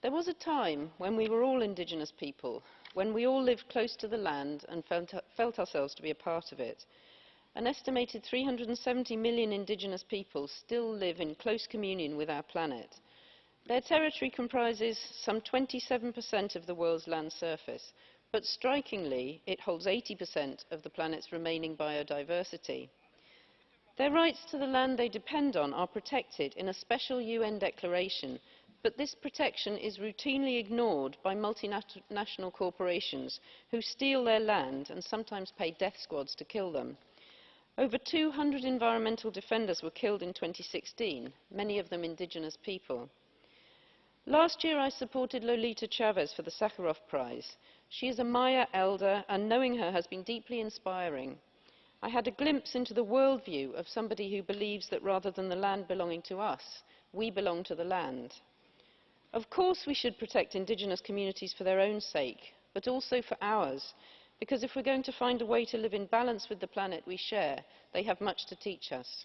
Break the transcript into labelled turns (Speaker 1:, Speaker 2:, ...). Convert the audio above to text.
Speaker 1: There was a time when we were all Indigenous people, when we all lived close to the land and felt, felt, ourselves to be a part of it. An estimated 370 million Indigenous people still live in close communion with our planet. Their territory comprises some 27% of the world's land surface, but strikingly, it holds 80% of the planet's remaining biodiversity. Their rights to the land they depend on are protected in a special UN declaration but this protection is routinely ignored by multinational corporations who steal their land and sometimes pay death squads to kill them. Over 200 environmental defenders were killed in 2016, many of them indigenous people. Last year I supported Lolita Chavez for the Sakharov Prize. She is a Maya elder and knowing her has been deeply inspiring. I had a glimpse into the worldview of somebody who believes that rather than the land belonging to us, we belong to the land. Of course we should protect Indigenous communities for their own sake, but also for ours, because if we're going to find a way to live in balance with the planet we share, they have much to teach us.